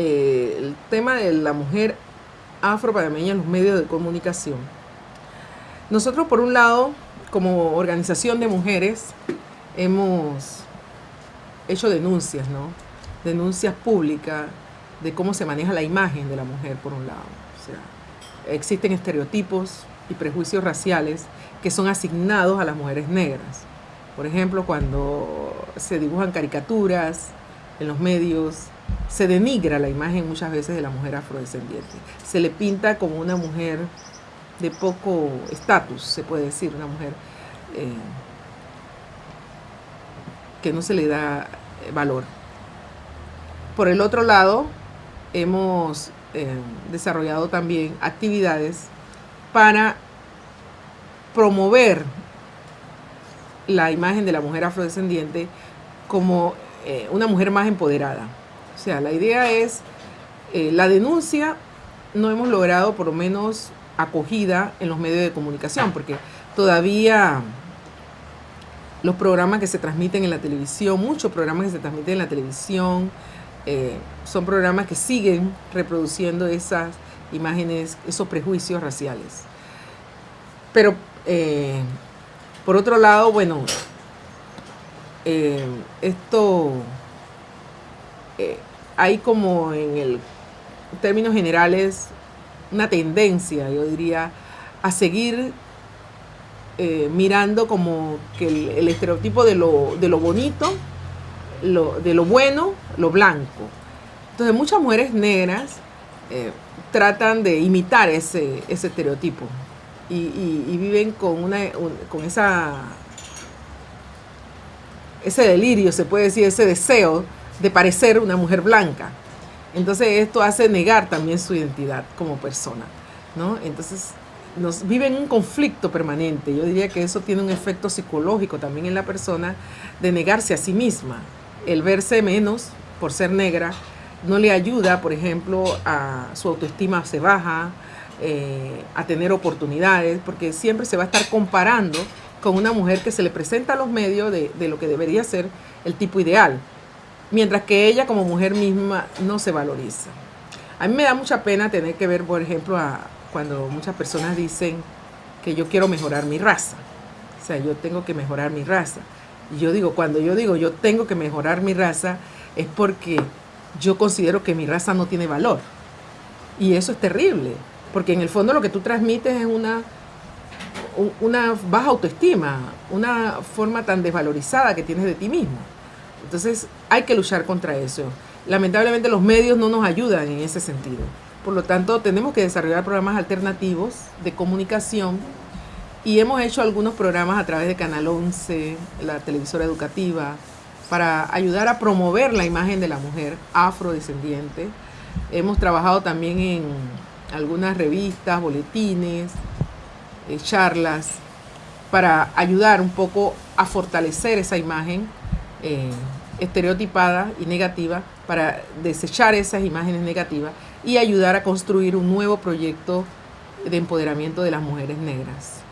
eh, el tema de la mujer afro-panameña en los medios de comunicación. Nosotros, por un lado, como organización de mujeres, hemos hecho denuncias, ¿no? Denuncias públicas de cómo se maneja la imagen de la mujer, por un lado. Existen estereotipos y prejuicios raciales que son asignados a las mujeres negras. Por ejemplo, cuando se dibujan caricaturas en los medios, se denigra la imagen muchas veces de la mujer afrodescendiente. Se le pinta como una mujer de poco estatus, se puede decir, una mujer eh, que no se le da eh, valor. Por el otro lado, hemos eh, desarrollado también actividades para promover la imagen de la mujer afrodescendiente como una mujer más empoderada. O sea, la idea es, eh, la denuncia no hemos logrado por lo menos acogida en los medios de comunicación, porque todavía los programas que se transmiten en la televisión, muchos programas que se transmiten en la televisión, eh, son programas que siguen reproduciendo esas imágenes, esos prejuicios raciales. Pero por otro lado, bueno, eh, esto eh, hay como en el términos generales una tendencia, yo diría, a seguir eh, mirando como que el, estereotipo de lo, de lo bonito, lo, de lo bueno, lo blanco. Entonces muchas mujeres negras tratan de imitar ese, ese estereotipo y, viven con, una, con esa, ese delirio, se puede decir, ese deseo de parecer una mujer blanca. Entonces esto hace negar también su identidad como persona, ¿no? Entonces nos viven un conflicto permanente. Yo diría que eso tiene un efecto psicológico también en la persona de negarse a sí misma. El verse menos por ser negra no le ayuda, por ejemplo, a su autoestima se baja, eh, a tener oportunidades, porque siempre se va a estar comparando con una mujer que se le presenta a los medios de, lo que debería ser el tipo ideal, mientras que ella como mujer misma no se valoriza. A mí me da mucha pena tener que ver, por ejemplo, a, cuando muchas personas dicen que yo quiero mejorar mi raza. O sea, yo tengo que mejorar mi raza. Y yo digo, cuando yo digo yo tengo que mejorar mi raza, es porque yo considero que mi raza no tiene valor. Y eso es terrible, porque en el fondo lo que tú transmites es una, una baja autoestima, una forma tan desvalorizada que tienes de ti mismo. Entonces hay que luchar contra eso. Lamentablemente los medios no nos ayudan en ese sentido. Por lo tanto, tenemos que desarrollar programas alternativos de comunicación y hemos hecho algunos programas a través de Canal 11, la televisora educativa, para ayudar a promover la imagen de la mujer afrodescendiente. Hemos trabajado también en algunas revistas, boletines, eh, charlas, para ayudar un poco a fortalecer esa imagen eh, estereotipada y negativa, para desechar esas imágenes negativas y ayudar a construir un nuevo proyecto de empoderamiento de las mujeres negras.